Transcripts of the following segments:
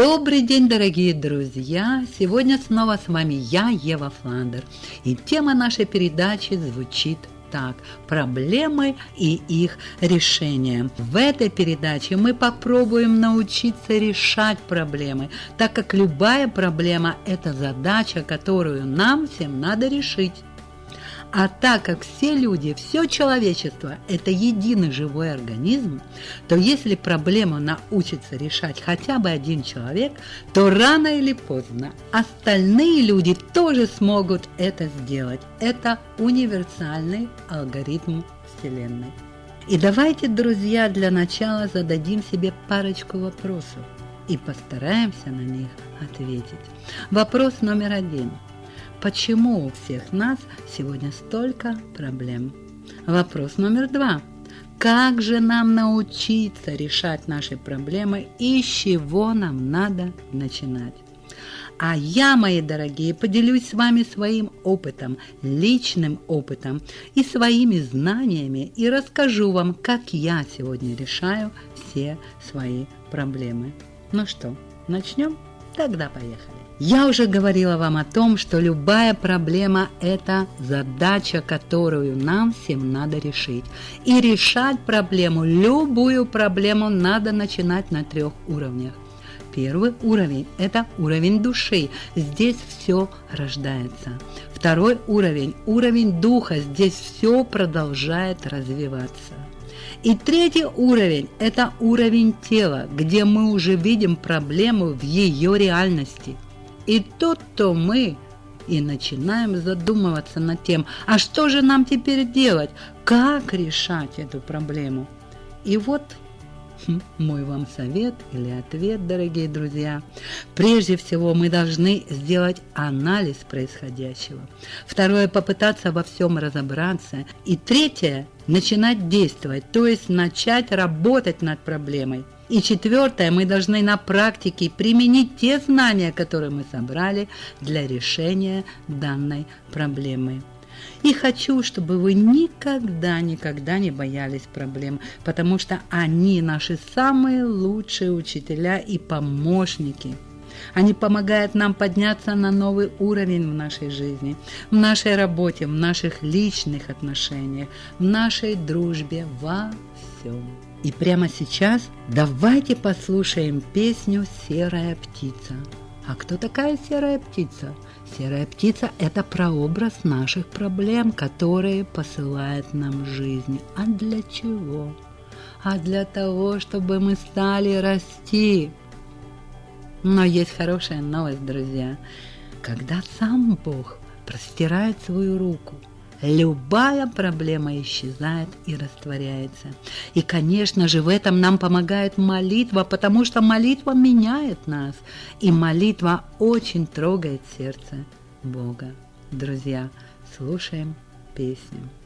Добрый день, дорогие друзья! Сегодня снова с вами я, Ева Фландер. И тема нашей передачи звучит так – проблемы и их решение. В этой передаче мы попробуем научиться решать проблемы, так как любая проблема – это задача, которую нам всем надо решить. А так как все люди, все человечество – это единый живой организм, то если проблему научится решать хотя бы один человек, то рано или поздно остальные люди тоже смогут это сделать. Это универсальный алгоритм Вселенной. И давайте, друзья, для начала зададим себе парочку вопросов и постараемся на них ответить. Вопрос номер один – Почему у всех нас сегодня столько проблем? Вопрос номер два. Как же нам научиться решать наши проблемы и с чего нам надо начинать? А я, мои дорогие, поделюсь с вами своим опытом, личным опытом и своими знаниями и расскажу вам, как я сегодня решаю все свои проблемы. Ну что, начнем? Тогда поехали. Я уже говорила вам о том, что любая проблема – это задача, которую нам всем надо решить. И решать проблему, любую проблему надо начинать на трех уровнях. Первый уровень – это уровень души. Здесь все рождается. Второй уровень – уровень духа. Здесь все продолжает развиваться. И третий уровень – это уровень тела, где мы уже видим проблему в ее реальности – и тут-то мы и начинаем задумываться над тем, а что же нам теперь делать, как решать эту проблему. И вот хм, мой вам совет или ответ, дорогие друзья. Прежде всего мы должны сделать анализ происходящего. Второе – попытаться во всем разобраться. И третье – начинать действовать, то есть начать работать над проблемой – и четвертое, мы должны на практике применить те знания, которые мы собрали для решения данной проблемы. И хочу, чтобы вы никогда, никогда не боялись проблем, потому что они наши самые лучшие учителя и помощники. Они помогают нам подняться на новый уровень в нашей жизни, в нашей работе, в наших личных отношениях, в нашей дружбе, во всем. И прямо сейчас давайте послушаем песню «Серая птица». А кто такая серая птица? Серая птица – это прообраз наших проблем, которые посылает нам жизнь. А для чего? А для того, чтобы мы стали расти. Но есть хорошая новость, друзья. Когда сам Бог простирает свою руку – любая проблема исчезает и растворяется. И, конечно же, в этом нам помогает молитва, потому что молитва меняет нас, и молитва очень трогает сердце Бога. Друзья, слушаем песню.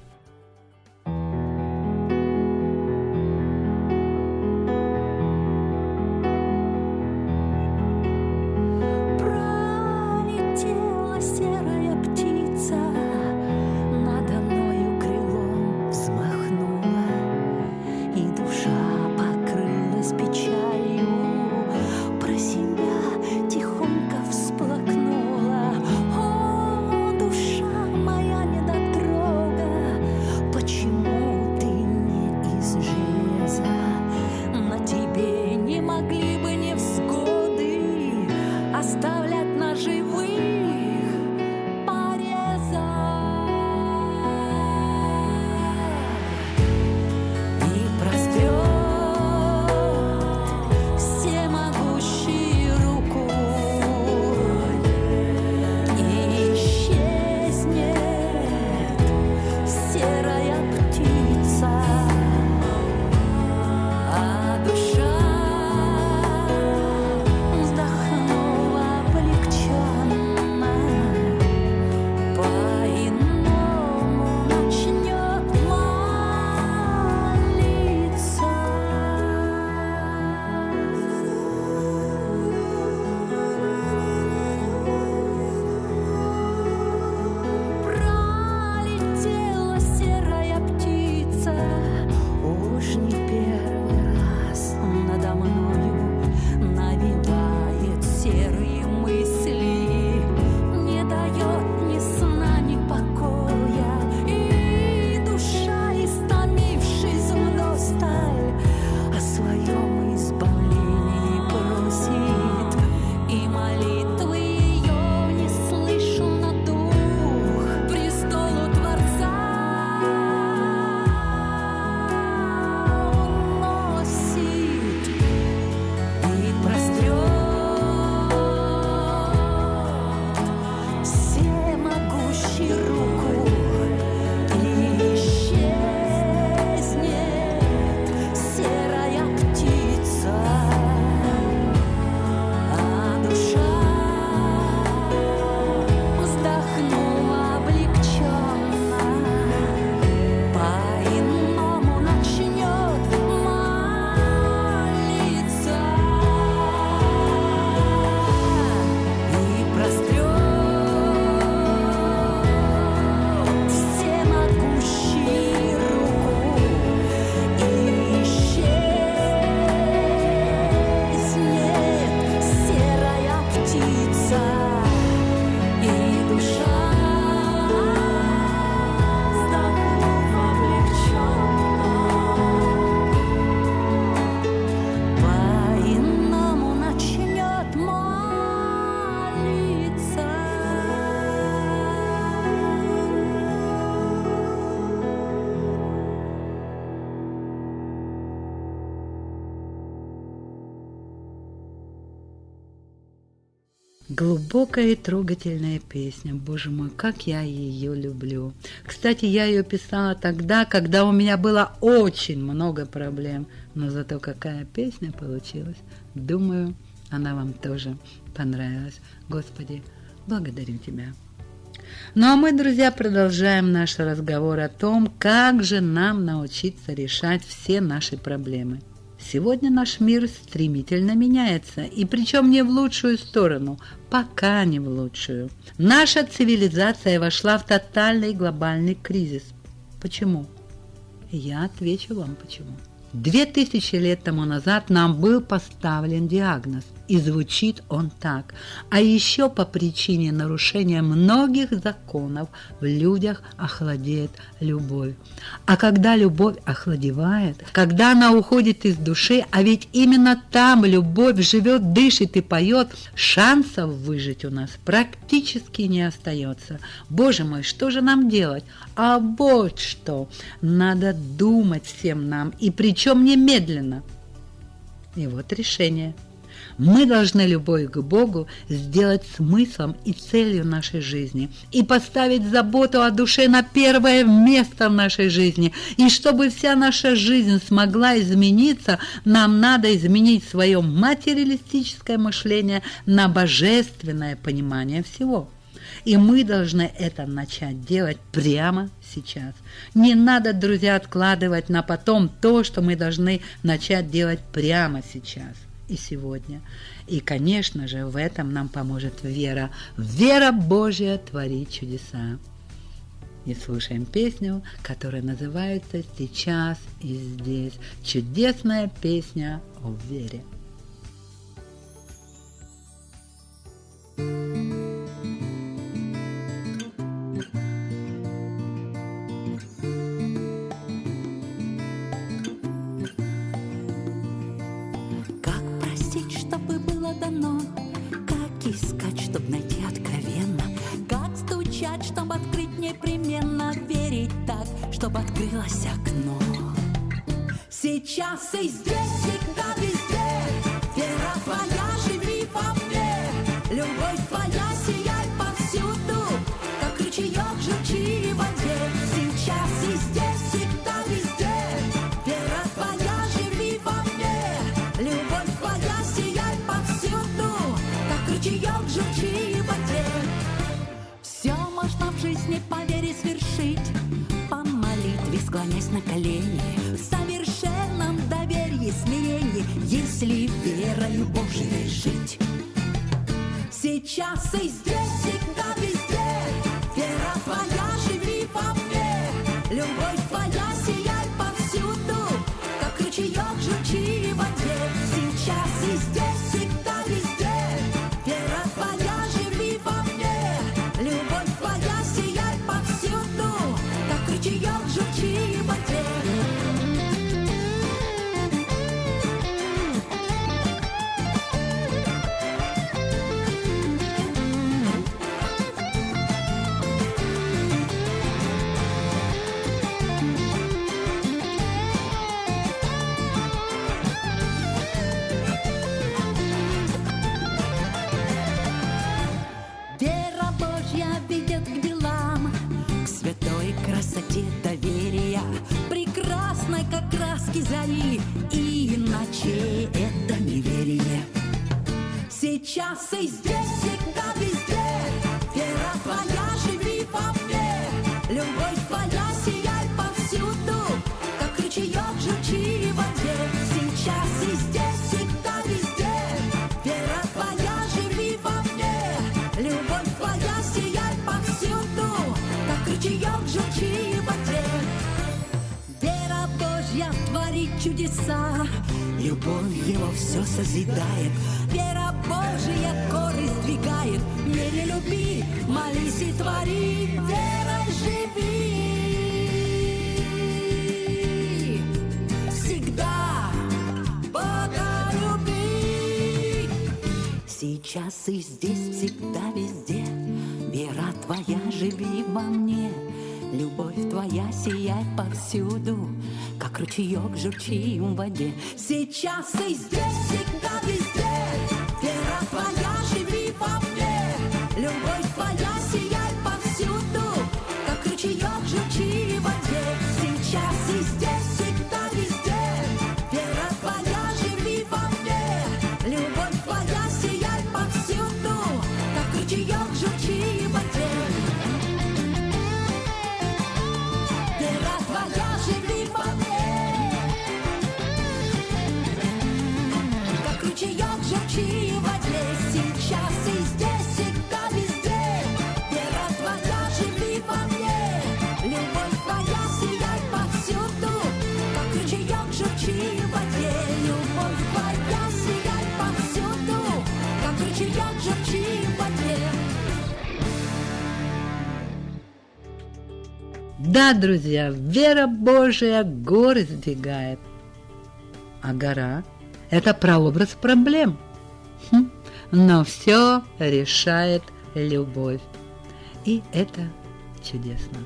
Глубокая и трогательная песня. Боже мой, как я ее люблю. Кстати, я ее писала тогда, когда у меня было очень много проблем. Но зато какая песня получилась. Думаю, она вам тоже понравилась. Господи, благодарю Тебя. Ну а мы, друзья, продолжаем наш разговор о том, как же нам научиться решать все наши проблемы. Сегодня наш мир стремительно меняется, и причем не в лучшую сторону, пока не в лучшую. Наша цивилизация вошла в тотальный глобальный кризис. Почему? Я отвечу вам почему. Две тысячи лет тому назад нам был поставлен диагноз, и звучит он так. А еще по причине нарушения многих законов в людях охладеет любовь. А когда любовь охладевает, когда она уходит из души, а ведь именно там любовь живет, дышит и поет, шансов выжить у нас практически не остается. Боже мой, что же нам делать? А вот что, надо думать всем нам, и причем немедленно. И вот решение. Мы должны любовь к Богу сделать смыслом и целью нашей жизни и поставить заботу о душе на первое место в нашей жизни. И чтобы вся наша жизнь смогла измениться, нам надо изменить свое материалистическое мышление на божественное понимание всего. И мы должны это начать делать прямо сейчас. Не надо, друзья, откладывать на потом то, что мы должны начать делать прямо сейчас и сегодня. И, конечно же, в этом нам поможет вера. Вера Божья творит чудеса. И слушаем песню, которая называется «Сейчас и здесь». Чудесная песня о вере. чтоб открылось окно. Сейчас и здесь, склонясь на колени. В совершенном доверии, смирении Если верою Божией жить. Сейчас и здесь, всегда чудеса, Любовь его все созидает, Вера Божья горы сдвигает, Мере люби, молись и твори, Верой живи. Всегда Бога люби. Сейчас и здесь, всегда, везде, Вера твоя живи во мне, Любовь твоя сияй повсюду, Как ручеек журчи в воде. Сейчас и здесь, всегда, везде, Вера Да, друзья, вера Божия горы сдвигает. А гора – это прообраз проблем. Хм, но все решает любовь. И это чудесно.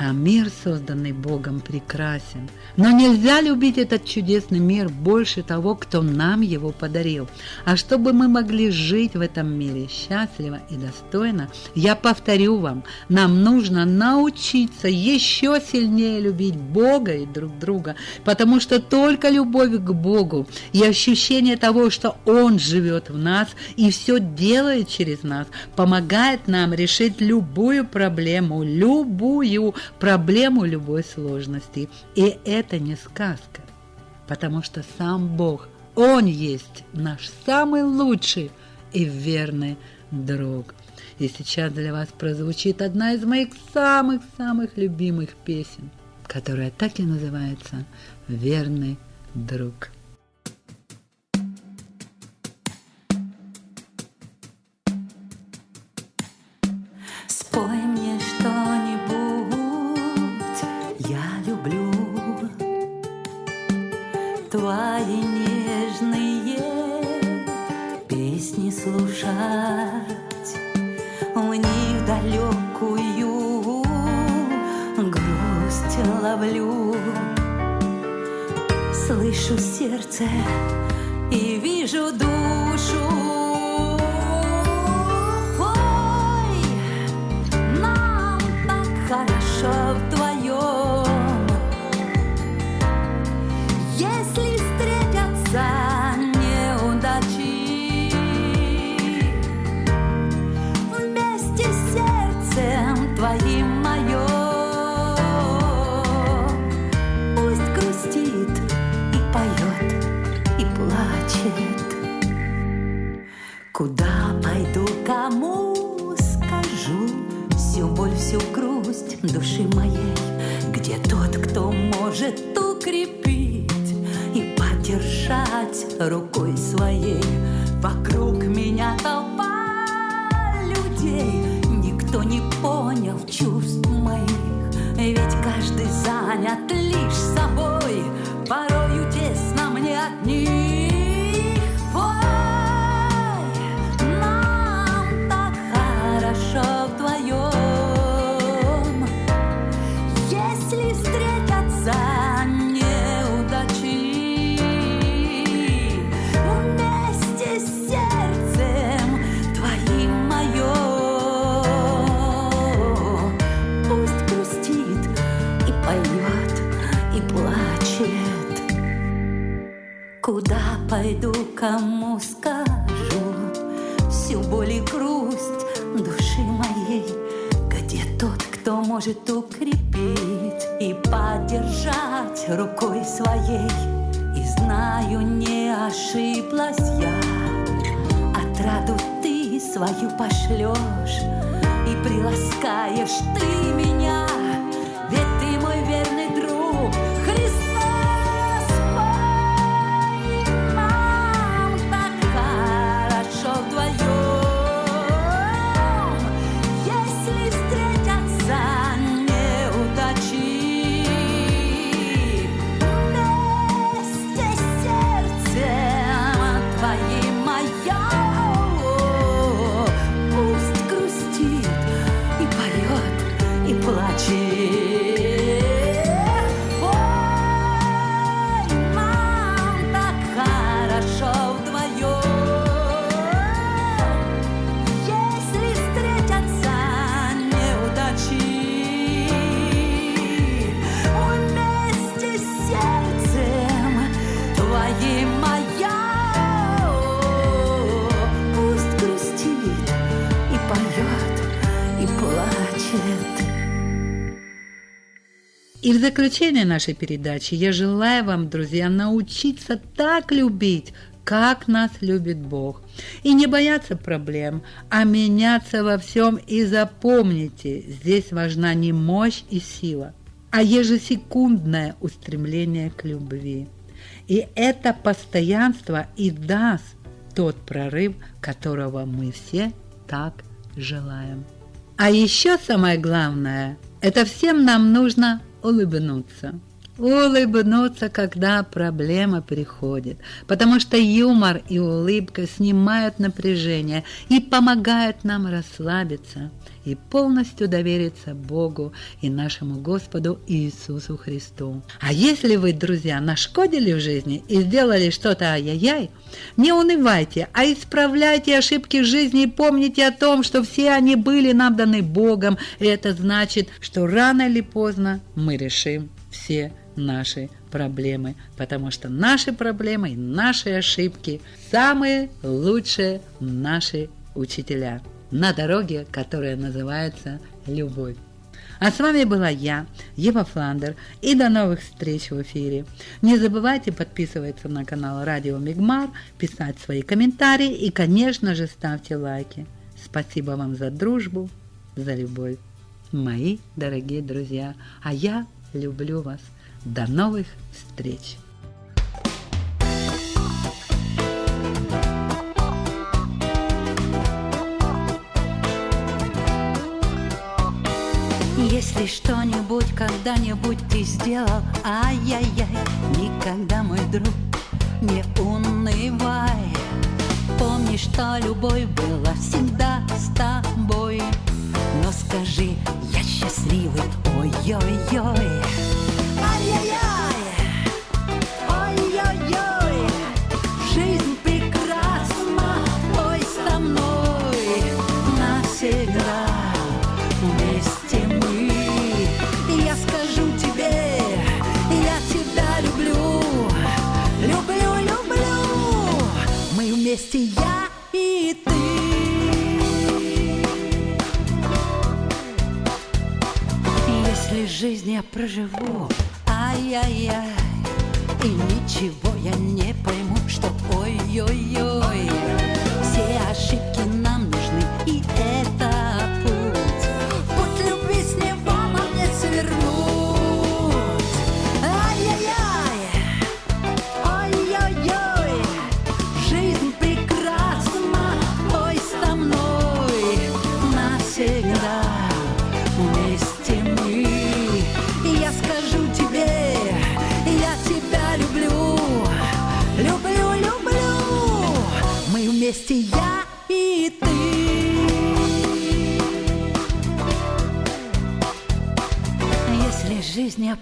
А мир, созданный Богом, прекрасен. Но нельзя любить этот чудесный мир больше того, кто нам его подарил. А чтобы мы могли жить в этом мире счастливо и достойно, я повторю вам, нам нужно научиться еще сильнее любить Бога и друг друга, потому что только любовь к Богу и ощущение того, что Он живет в нас и все делает через нас, помогает нам решить любую проблему, любую проблему любой сложности. И это не сказка, потому что сам Бог, Он есть наш самый лучший и верный друг. И сейчас для вас прозвучит одна из моих самых-самых любимых песен, которая так и называется «Верный друг». Слышу сердце и вижу душу. Ой, нам так хорошо вдвоем. Если каждый занят лишь пойду, кому скажу. Всю боль и грусть души моей. Где тот, кто может укрепить И поддержать рукой своей? И знаю, не ошиблась я. Отраду ты свою пошлешь И приласкаешь. Ты меня твоим моя И в заключение нашей передачи я желаю вам, друзья, научиться так любить, как нас любит Бог. И не бояться проблем, а меняться во всем. И запомните, здесь важна не мощь и сила, а ежесекундное устремление к любви. И это постоянство и даст тот прорыв, которого мы все так желаем. А еще самое главное, это всем нам нужно улыбнуться. Улыбнуться, когда проблема приходит, потому что юмор и улыбка снимают напряжение и помогают нам расслабиться и полностью довериться Богу и нашему Господу Иисусу Христу. А если вы, друзья, нашкодили в жизни и сделали что-то ай-яй-яй, не унывайте, а исправляйте ошибки жизни и помните о том, что все они были нам даны Богом, и это значит, что рано или поздно мы решим все наши проблемы, потому что наши проблемы и наши ошибки самые лучшие наши учителя на дороге, которая называется «Любовь». А с вами была я, Ева Фландер, и до новых встреч в эфире. Не забывайте подписываться на канал Радио Мигмар, писать свои комментарии и, конечно же, ставьте лайки. Спасибо вам за дружбу, за любовь, мои дорогие друзья. А я люблю вас. До новых встреч! Если что-нибудь когда-нибудь ты сделал, ай-яй-яй, никогда, мой друг, не унывай. Помни, что любовь была всегда с тобой, но скажи, я счастливый, ой-ой-ой. Жизнь я проживу, ай-яй-яй, и ничего я не пойму, что ой-ой-ой,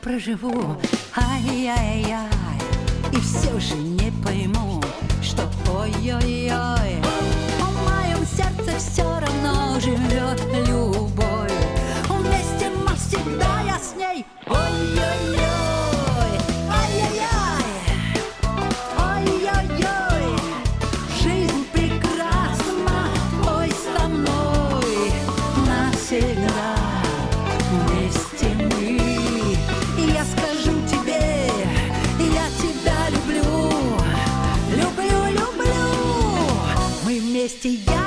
проживу, ай-яй-яй, и все же не пойму, что ой-ой-ой, люблю,